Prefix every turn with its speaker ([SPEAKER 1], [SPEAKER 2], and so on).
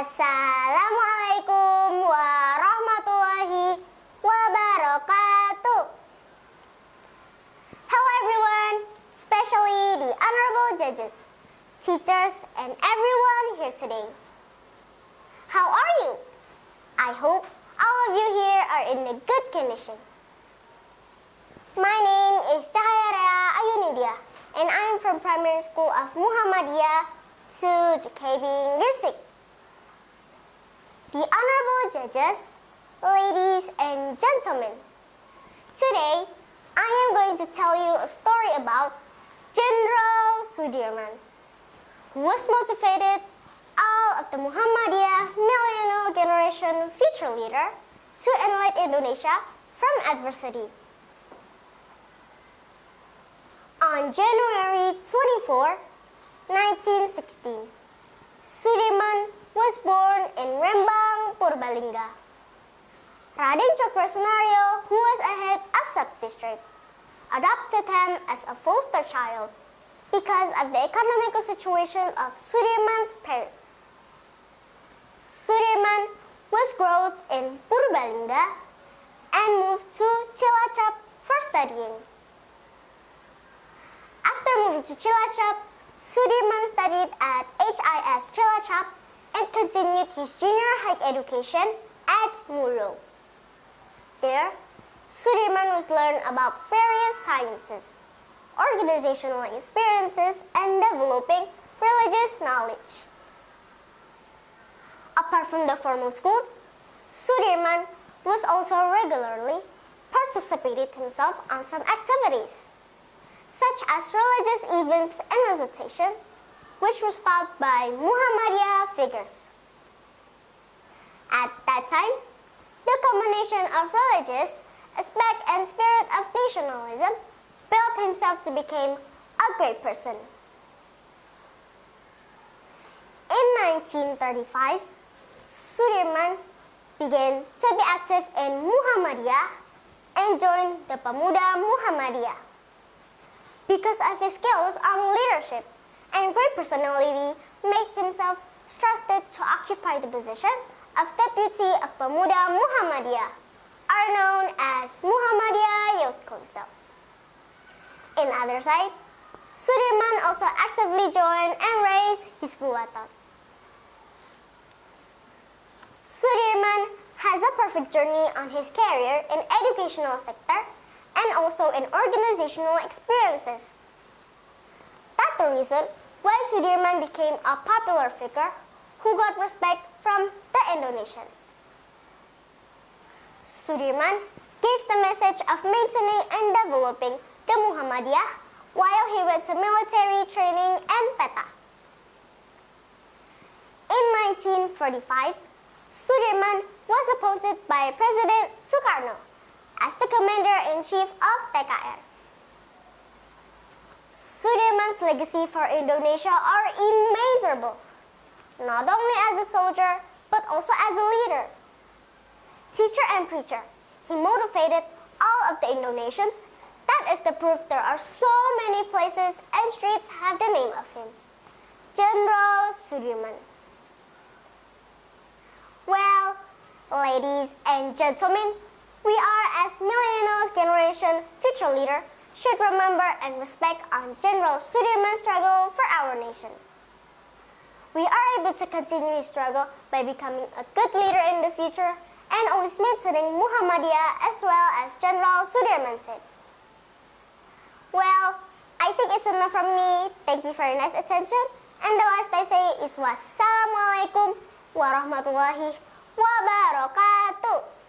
[SPEAKER 1] Assalamualaikum warahmatullahi wabarakatuh. Hello everyone, especially the honorable judges, teachers, and everyone here today. How are you? I hope all of you here are in a good condition. My name is Cahaya Ayunidia, and I am from primary school of Muhammadiyah to JKB. The honorable judges, ladies and gentlemen, today I am going to tell you a story about General Sudirman, who was motivated all of the Muhammadiyah millennial generation future leader to enlighten Indonesia from adversity. On January 24, 1916, Sudirman was born in Rembang, Purbalingga. Raden Cokrosunaryo, who was a head of sub-district, adopted him as a foster child because of the economical situation of Sudirman's parents. Sudirman was growth in Purbalingga and moved to Cilacap for studying. After moving to Cilacap, Sudirman studied at HIS Cilacap continued his junior high education at Muro. There, Sudirman was learned about various sciences, organizational experiences, and developing religious knowledge. Apart from the formal schools, Sudirman was also regularly participated himself on some activities such as religious events and recitation, which was taught by Muhammadiyah figures. At that time, the combination of religious aspect and spirit of nationalism built himself to become a great person. In 1935, Sudirman began to be active in Muhammadiyah and joined the Pemuda Muhammadiyah. Because of his skills on leadership and great personality, made himself trusted to occupy the position of Deputy of Pemuda Muhammadiyah, are known as Muhammadiyah Youth Council. In other side, Sudirman also actively joined and raised his Hizbullah. Sudirman has a perfect journey on his career in educational sector and also in organizational experiences. That's the reason why Sudirman became a popular figure who got respect from the Indonesians. Sudirman gave the message of maintaining and developing the Muhammadiyah while he went to military training and PETA. In 1945, Sudirman was appointed by President Sukarno as the Commander-in-Chief of TKR. Sudirman's legacy for Indonesia are immeasurable, not only as a soldier, but also as a leader. Teacher and preacher, he motivated all of the Indonesians. That is the proof there are so many places and streets have the name of him. General Sudirman. Well, ladies and gentlemen, we are, as millennials generation future leader, should remember and respect on General Sudirman's struggle for our nation. We are able to continue his struggle by becoming a good leader in the future and always maintaining Muhammadiyah as well as General Sudirman said. Well, I think it's enough from me. Thank you for your nice attention. And the last I say is wassalamualaikum warahmatullahi wabarakatuh.